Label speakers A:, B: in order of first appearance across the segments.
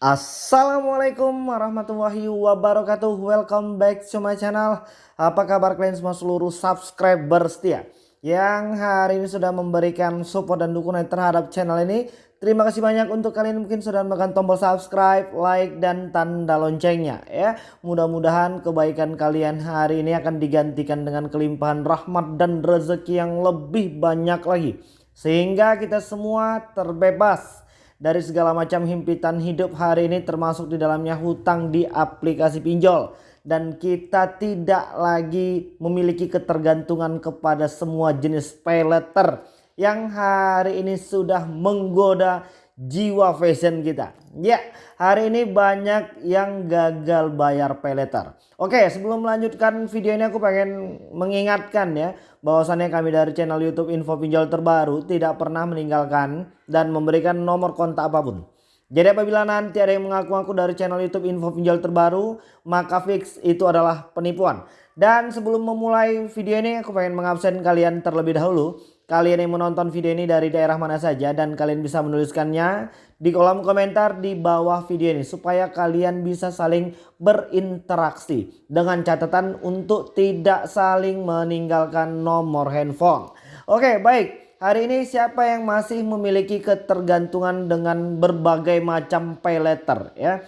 A: Assalamualaikum warahmatullahi wabarakatuh. Welcome back to my channel. Apa kabar kalian semua seluruh subscriber setia Yang hari ini sudah memberikan support dan dukungan terhadap channel ini? Terima kasih banyak untuk kalian mungkin sudah menekan tombol subscribe, like, dan tanda loncengnya ya. Mudah-mudahan kebaikan kalian hari ini akan digantikan dengan kelimpahan rahmat dan rezeki yang lebih banyak lagi. Sehingga kita semua terbebas dari segala macam himpitan hidup hari ini termasuk di dalamnya hutang di aplikasi pinjol. Dan kita tidak lagi memiliki ketergantungan kepada semua jenis pay letter yang hari ini sudah menggoda jiwa fashion kita. Ya, hari ini banyak yang gagal bayar pay letter. Oke, sebelum melanjutkan video ini aku pengen mengingatkan ya bahwasannya kami dari channel YouTube Info Pinjol Terbaru tidak pernah meninggalkan dan memberikan nomor kontak apa pun. Jadi apabila nanti ada yang mengaku-ngaku dari channel YouTube Info Pinjol Terbaru, maka fix itu adalah penipuan. Dan sebelum memulai video ini aku pengen mengabsen kalian terlebih dahulu kalian yang menonton video ini dari daerah mana saja dan kalian bisa menuliskannya di kolom komentar di bawah video ini supaya kalian bisa saling berinteraksi dengan catatan untuk tidak saling meninggalkan nomor handphone. Oke baik hari ini siapa yang masih memiliki ketergantungan dengan berbagai macam pay letter ya.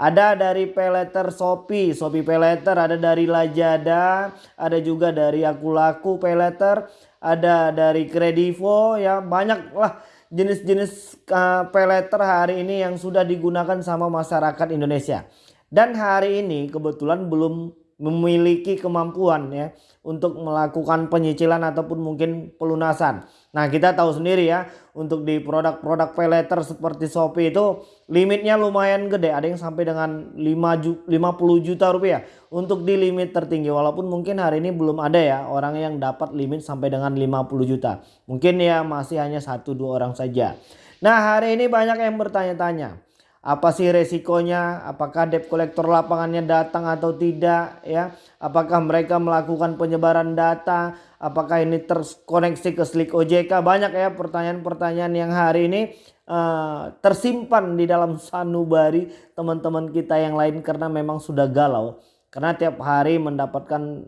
A: Ada dari payletter Shopee, Shopee payletter, ada dari Lazada, ada juga dari Aku Laku payletter, ada dari Kredivo ya banyak lah jenis-jenis uh, payletter hari ini yang sudah digunakan sama masyarakat Indonesia. Dan hari ini kebetulan belum memiliki kemampuan ya untuk melakukan penyicilan ataupun mungkin pelunasan. Nah kita tahu sendiri ya untuk di produk-produk pay letter seperti Shopee itu limitnya lumayan gede ada yang sampai dengan 5 ju 50 juta rupiah untuk di limit tertinggi walaupun mungkin hari ini belum ada ya orang yang dapat limit sampai dengan 50 juta mungkin ya masih hanya satu dua orang saja. Nah hari ini banyak yang bertanya-tanya apa sih resikonya? Apakah debt collector lapangannya datang atau tidak ya? Apakah mereka melakukan penyebaran data? Apakah ini terkoneksi ke slik OJK banyak ya pertanyaan-pertanyaan yang hari ini uh, tersimpan di dalam sanubari teman-teman kita yang lain karena memang sudah galau. Karena tiap hari mendapatkan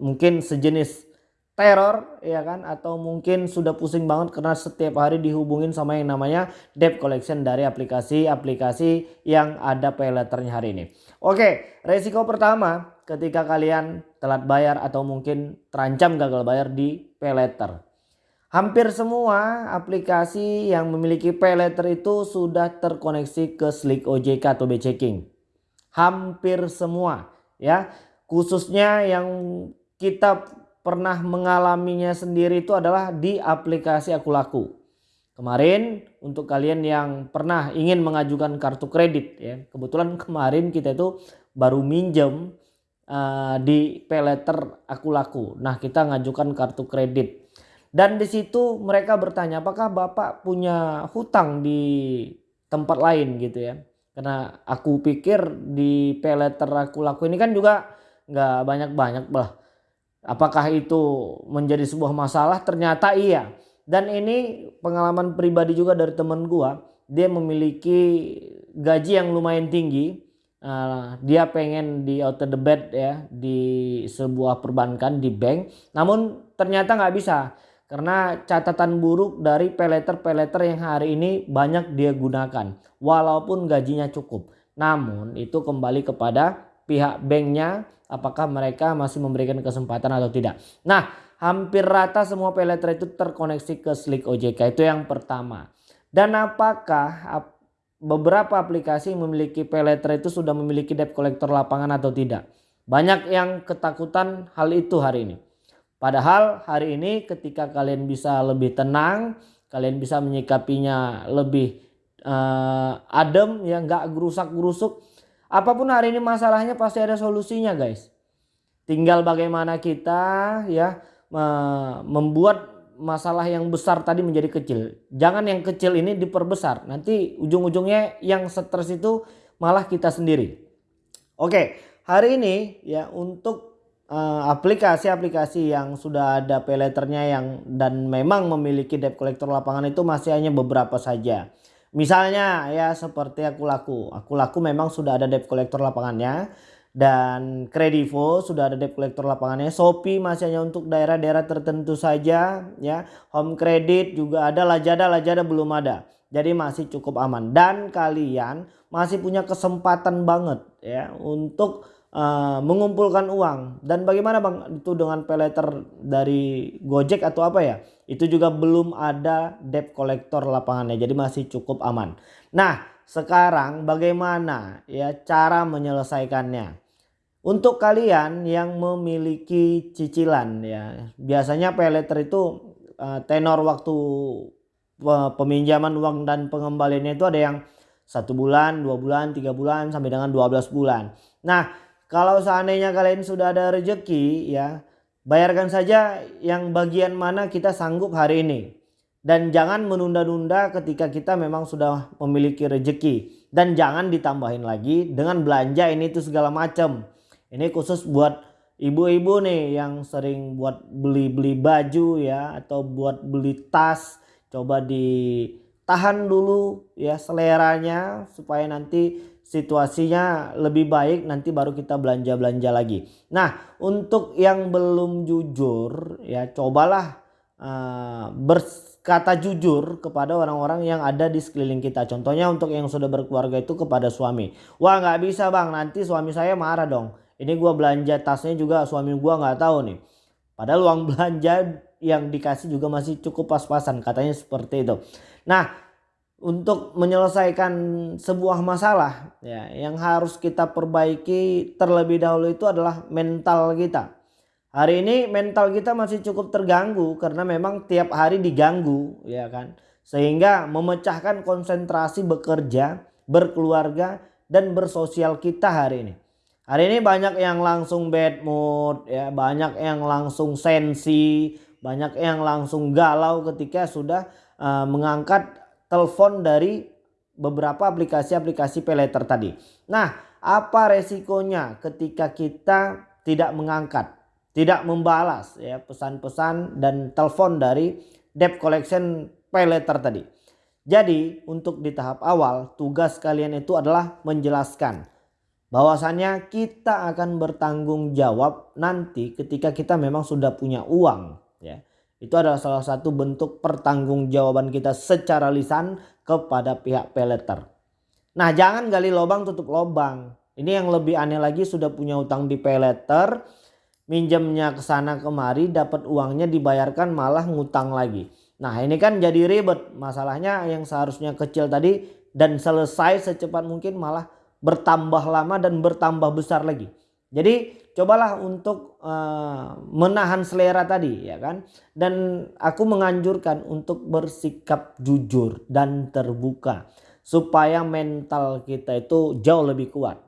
A: mungkin sejenis teror ya kan atau mungkin sudah pusing banget karena setiap hari dihubungin sama yang namanya debt collection dari aplikasi-aplikasi yang ada pay hari ini. Oke, resiko pertama ketika kalian telat bayar atau mungkin terancam gagal bayar di pay. Hampir semua aplikasi yang memiliki pay itu sudah terkoneksi ke Slick OJK atau B-Checking. Hampir semua ya. Khususnya yang kita pernah mengalaminya sendiri itu adalah di aplikasi Aku Laku. Kemarin untuk kalian yang pernah ingin mengajukan kartu kredit ya. Kebetulan kemarin kita itu baru minjem uh, di payletter Aku Laku. Nah, kita ngajukan kartu kredit. Dan di situ mereka bertanya apakah Bapak punya hutang di tempat lain gitu ya. Karena aku pikir di payletter Aku Laku ini kan juga nggak banyak-banyak lah Apakah itu menjadi sebuah masalah? Ternyata iya. Dan ini pengalaman pribadi juga dari teman gua. Dia memiliki gaji yang lumayan tinggi. Uh, dia pengen di out the bed ya di sebuah perbankan di bank. Namun ternyata nggak bisa karena catatan buruk dari peleter-peleter yang hari ini banyak dia gunakan walaupun gajinya cukup. Namun itu kembali kepada pihak banknya apakah mereka masih memberikan kesempatan atau tidak. Nah hampir rata semua payletter itu terkoneksi ke Slick OJK itu yang pertama. Dan apakah beberapa aplikasi memiliki payletter itu sudah memiliki debt collector lapangan atau tidak. Banyak yang ketakutan hal itu hari ini. Padahal hari ini ketika kalian bisa lebih tenang, kalian bisa menyikapinya lebih uh, adem ya nggak gerusak-gerusuk Apa pun hari ini masalahnya pasti ada solusinya guys. Tinggal bagaimana kita ya membuat masalah yang besar tadi menjadi kecil. Jangan yang kecil ini diperbesar. Nanti ujung-ujungnya yang stres itu malah kita sendiri. Oke, hari ini ya untuk eh, aplikasi-aplikasi yang sudah ada pay letternya yang dan memang memiliki debt collector lapangan itu masih hanya beberapa saja. Misalnya ya seperti aku laku. Aku laku memang sudah ada debt collector lapangannya dan Kredivo sudah ada debt collector lapangannya. Shopee masih hanya untuk daerah-daerah tertentu saja ya. Home Credit juga ada, Lazada Lazada belum ada. Jadi masih cukup aman dan kalian masih punya kesempatan banget ya untuk uh, mengumpulkan uang. Dan bagaimana Bang itu dengan peleter dari Gojek atau apa ya? Itu juga belum ada debt collector lapangannya jadi masih cukup aman. Nah sekarang bagaimana ya cara menyelesaikannya? Untuk kalian yang memiliki cicilan ya biasanya peleter itu uh, tenor waktu peminjaman uang dan pengembaliannya itu ada yang satu bulan, dua bulan, tiga bulan sampai dengan 12 bulan. Nah kalau seandainya kalian sudah ada rezeki ya bayarkan saja yang bagian mana kita sanggup hari ini. Dan jangan menunda-nunda ketika kita memang sudah memiliki rezeki. Dan jangan ditambahin lagi dengan belanja ini itu segala macam. Ini khusus buat ibu-ibu nih yang sering buat beli-beli baju ya atau buat beli tas. Coba ditahan dulu ya seleranya supaya nanti situasinya lebih baik nanti baru kita belanja-belanja lagi. Nah untuk yang belum jujur ya cobalah uh, berkata jujur kepada orang-orang yang ada di sekeliling kita. Contohnya untuk yang sudah berkeluarga itu kepada suami. Wah nggak bisa bang nanti suami saya marah dong. Ini gua belanja tasnya juga suami gua nggak tahu nih. Padahal uang belanja yang dikasih juga masih cukup pas-pasan katanya seperti itu. Nah untuk menyelesaikan sebuah masalah ya yang harus kita perbaiki terlebih dahulu itu adalah mental kita. Hari ini mental kita masih cukup terganggu karena memang tiap hari diganggu ya kan. Sehingga memecahkan konsentrasi bekerja, berkeluarga dan bersosial kita hari ini. Hari ini banyak yang langsung bad mood ya, banyak yang langsung sensi, banyak yang langsung galau ketika sudah uh, mengangkat telepon dari beberapa aplikasi-aplikasi peleter tadi. Nah, apa resikonya ketika kita tidak mengangkat, tidak membalas ya pesan-pesan dan telepon dari debt collection peleter tadi. Jadi, untuk di tahap awal tugas kalian itu adalah menjelaskan bahwasannya kita akan bertanggung jawab nanti ketika kita memang sudah punya uang ya. Itu adalah salah satu bentuk pertanggungjawaban kita secara lisan kepada pihak peleter. Nah jangan gali lubang tutup lubang. Ini yang lebih aneh lagi sudah punya utang di peleter. Minjemnya ke sana kemari dapat uangnya dibayarkan malah ngutang lagi. Nah ini kan jadi ribet. Masalahnya yang seharusnya kecil tadi dan selesai secepat mungkin malah bertambah lama dan bertambah besar lagi. Jadi cobalah untuk uh, menahan selera tadi ya kan dan aku menganjurkan untuk bersikap jujur dan terbuka supaya mental kita itu jauh lebih kuat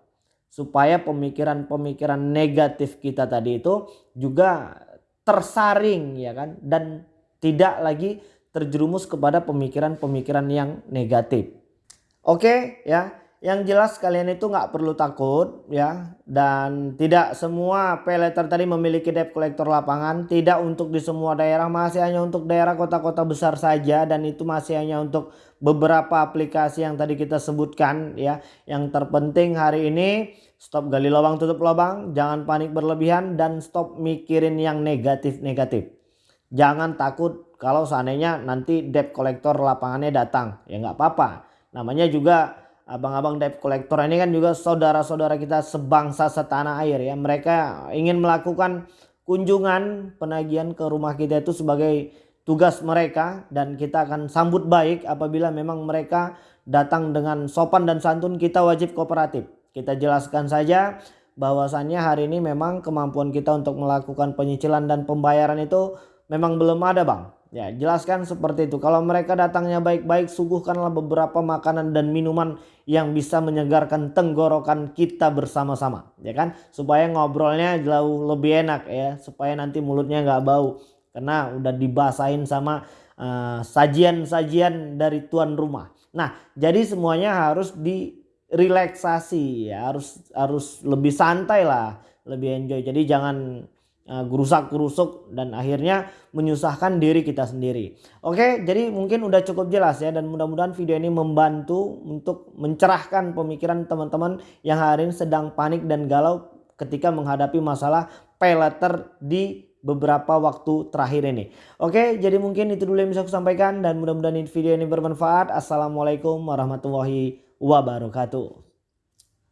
A: supaya pemikiran-pemikiran negatif kita tadi itu juga tersaring ya kan dan tidak lagi terjerumus kepada pemikiran-pemikiran yang negatif. Oke ya. Yang jelas kalian itu nggak perlu takut ya. Dan tidak semua peleter tadi memiliki debt collector lapangan. Tidak untuk di semua daerah masih hanya untuk daerah kota-kota besar saja. Dan itu masih hanya untuk beberapa aplikasi yang tadi kita sebutkan ya. Yang terpenting hari ini stop gali lubang tutup lubang. Jangan panik berlebihan dan stop mikirin yang negatif-negatif. Jangan takut kalau seandainya nanti debt collector lapangannya datang. Ya nggak apa-apa. Namanya juga abang-abang debt collector ini kan juga saudara-saudara kita sebangsa setanah air ya. Mereka ingin melakukan kunjungan penagihan ke rumah kita itu sebagai tugas mereka dan kita akan sambut baik apabila memang mereka datang dengan sopan dan santun kita wajib kooperatif. Kita jelaskan saja bahwasannya hari ini memang kemampuan kita untuk melakukan penyicilan dan pembayaran itu memang belum ada bang. Ya, jelaskan seperti itu. Kalau mereka datangnya baik-baik, suguhkanlah beberapa makanan dan minuman yang bisa menyegarkan tenggorokan kita bersama-sama, ya kan? Supaya ngobrolnya jauh lebih enak ya, supaya nanti mulutnya nggak bau karena udah dibasahin sama eh, sajian-sajian uh, dari tuan rumah. Nah, jadi semuanya harus direlaksasi ya, harus harus lebih santai lah, lebih enjoy. Jadi jangan uh, gerusak-gerusuk dan akhirnya menyusahkan diri kita sendiri. Oke, jadi mungkin udah cukup jelas ya dan mudah-mudahan video ini membantu untuk mencerahkan pemikiran teman-teman yang hari ini sedang panik dan galau ketika menghadapi masalah pay letter di beberapa waktu terakhir ini. Oke, jadi mungkin itu dulu yang bisa aku sampaikan dan mudah-mudahan video ini bermanfaat. Assalamualaikum warahmatullahi wabarakatuh.